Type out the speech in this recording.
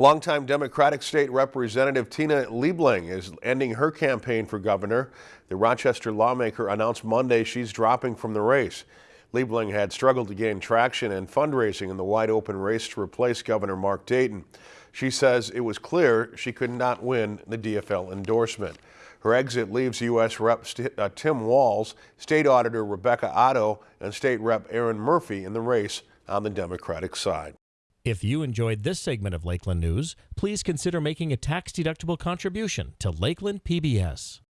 Longtime Democratic State Representative Tina Liebling is ending her campaign for governor. The Rochester lawmaker announced Monday she's dropping from the race. Liebling had struggled to gain traction and fundraising in the wide open race to replace Governor Mark Dayton. She says it was clear she could not win the DFL endorsement. Her exit leaves U.S. Rep. Uh, Tim Walz, State Auditor Rebecca Otto, and State Rep. Erin Murphy in the race on the Democratic side. If you enjoyed this segment of Lakeland News, please consider making a tax-deductible contribution to Lakeland PBS.